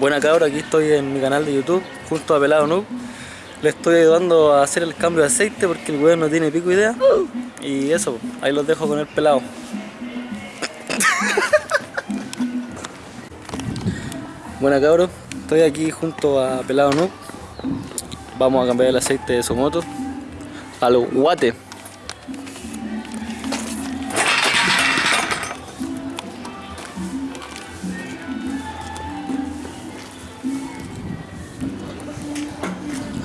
Buena cabra, aquí estoy en mi canal de YouTube junto a Pelado Noob. Le estoy ayudando a hacer el cambio de aceite porque el weón no tiene pico idea. Y eso, ahí los dejo con el pelado. Buena cabros, estoy aquí junto a Pelado Noob. Vamos a cambiar el aceite de su moto a los guate.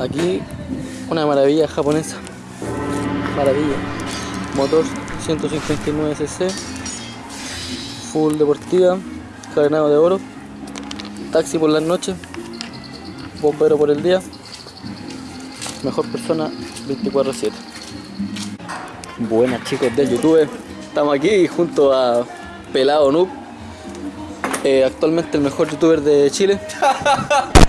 Aquí una maravilla japonesa. Maravilla. Motor 159cc. Full deportiva. Carenado de oro. Taxi por las noches. Bombero por el día. Mejor persona 24-7. Buenas chicos del YouTube. Estamos aquí junto a Pelado Noob. eh, actualmente el mejor youtuber de Chile.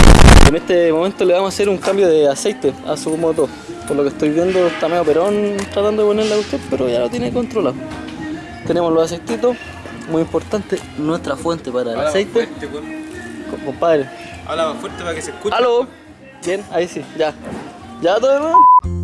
En este momento le vamos a hacer un cambio de aceite a su moto. Por lo que estoy viendo está medio perón tratando de ponerle a usted, pero ya lo tiene controlado. Tenemos los aceititos, muy importante, nuestra fuente para el Habla aceite. fuerte, Compadre. Habla más fuerte para que se escuche. ¡Aló! Bien, ahí sí, ya. ¿Ya todo demás?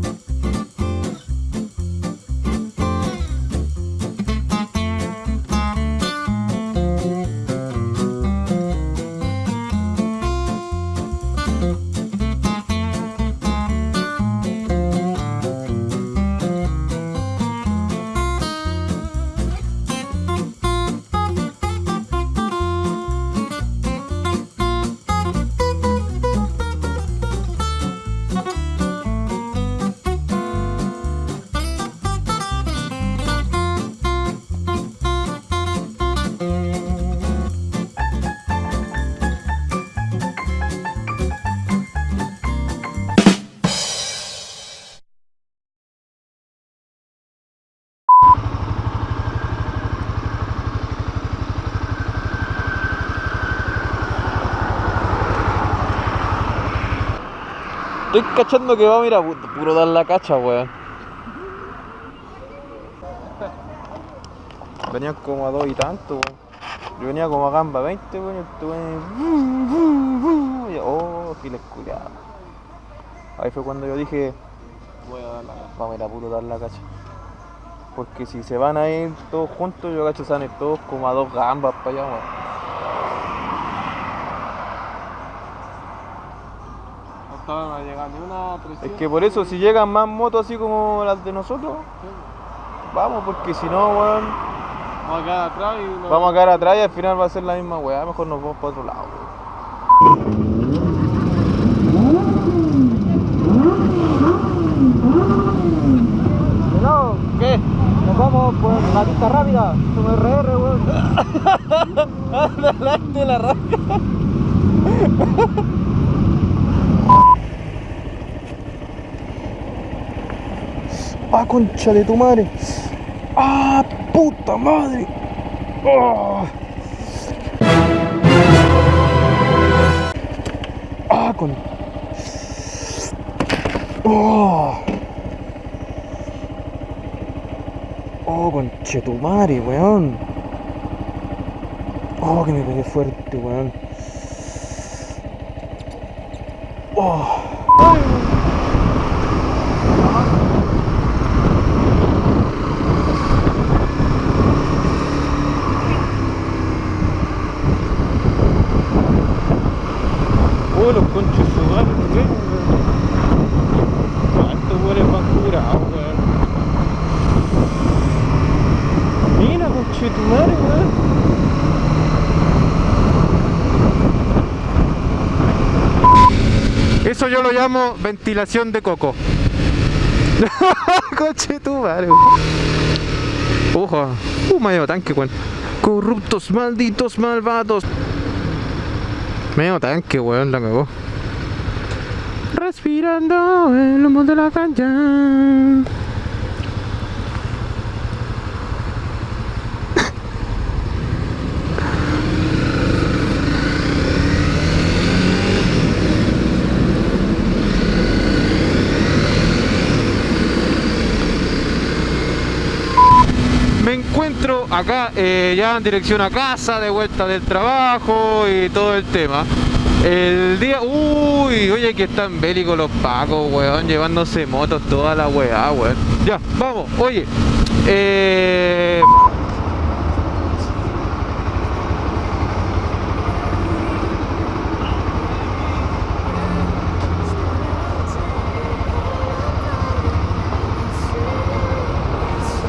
Estoy cachando que va, mira, pu- puro dar la cacha, weón. Venían como a dos y tanto, weón. Yo venía como a gamba 20, weón, este weón. Oh, giles culiados. Ahí fue cuando yo dije, voy a dar la Vamos a ir a puro dar la cacha. Porque si se van a ir todos juntos, yo cacho se a ir todos como a dos gambas para allá, weón. No estaban a llegar ni una 300. Es que por eso, si llegan más motos así como las de nosotros, vamos, porque si no, weón, Vamos a quedar atrás y no- vamos a quedar atrás y al final va a ser la misma weá, mejor nos vamos para otro lado, weón. No, ¿qué? Nos vamos por la pista rápida. Son RR, weón. Adelante la raja. Ah, concha de tu madre. Ah, puta madre. Ah, ah con. Oh. Oh, conche tu madre, weón. Oh, que me pegué fuerte, weón. Oh. Oh, los conchos sudados, weón. ¿Cuántos weones van curados, weón? Mira, conche tu madre. Eso yo lo llamo ventilación de coco. Coche tu madre. Ojo. Uh, medio tanque, weón. Corruptos, malditos, malvados. Medio tanque, weón, la cagó. Respirando el humo de la cancha. Encuentro acá eh, ya en dirección a casa, de vuelta del trabajo y todo el tema. El día. Uy, oye, que están bélicos los pacos, weón, llevándose motos toda la weá, weón. Ya, vamos, oye. Eh.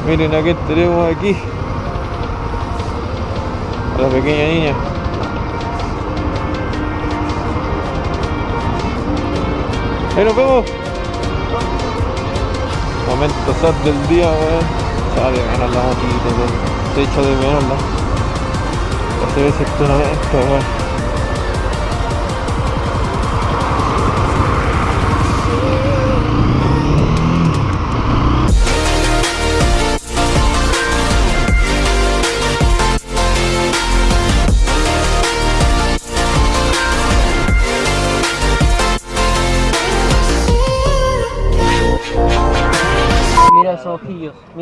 Miren a qué tenemos aquí. A la pequeña niña. Ahí nos vemos. Momento sad del día, weón. Ya de menos la motito, weón. Se echa de menos la. Hace veces esto no esto, weón.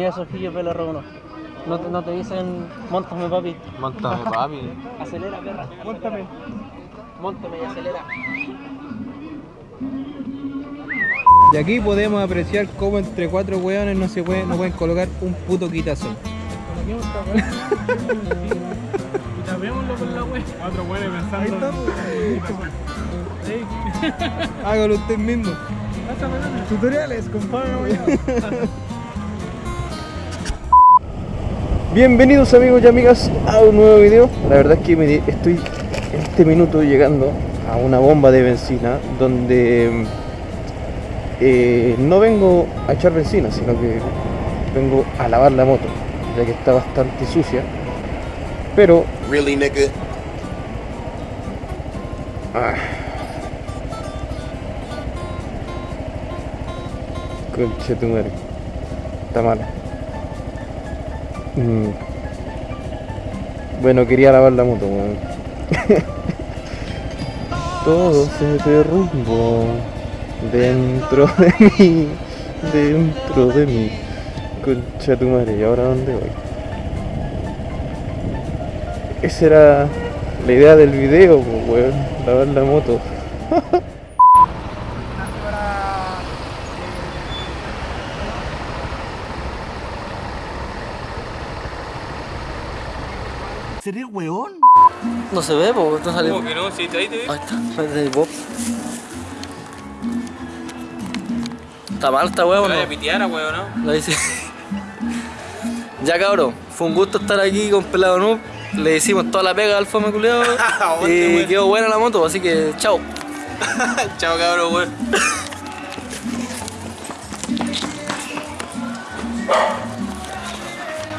Esos ojillos, pelo rojo. No, te- no te dicen, montame papi. Montame, papi. Acelera, perra. Móntame. Móntame y acelera. Y aquí podemos apreciar cómo entre cuatro hueones no se puede, no pueden colocar un puto quitazo. Hágalo usted mismo. Tutoriales, compadre. Bienvenidos amigos y amigas a un nuevo video. La verdad es que me estoy en este minuto llegando a una bomba de benzina donde eh, no vengo a echar benzina, sino que vengo a lavar la moto, ya que está bastante sucia. Pero Really, nigga? Ah. Conche tu madre. Está mala. Mm. Bueno, quería lavar la moto. Todo se derrumbó dentro de mí, dentro de mí. Concha tu madre, ¿y ahora dónde voy? Esa era la idea del video, pues, weón, lavar la moto. ¿Sería weón? No se ve, porque no sale. ¿Cómo que no? Sí, ahí te vi. Ahí está, Bob. Está mal esta hueá, ¿o Te no? vaya a pitear, weón, ¿no? Lo dice. ya cabrón, fue un gusto estar aquí con Pelado Noob. Le hicimos toda la pega al fome culiao Aguante, y weón. quedó buena la moto, así que chao. Chao, cabrón, weón.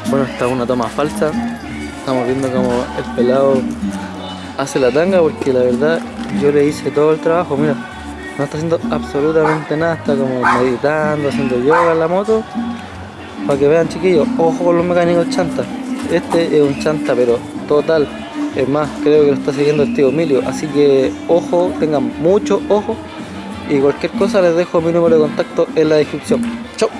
Bueno, esta es una toma falsa. Estamos viendo cómo el pelado hace la tanga porque la verdad yo le hice todo el trabajo. Mira, no está haciendo absolutamente nada. Está como meditando, haciendo yoga en la moto. Para que vean chiquillos, ojo con los mecánicos chanta. Este es un chanta pero total. Es más, creo que lo está siguiendo el tío Emilio. Así que ojo, tengan mucho ojo. Y cualquier cosa les dejo mi número de contacto en la descripción. Chau.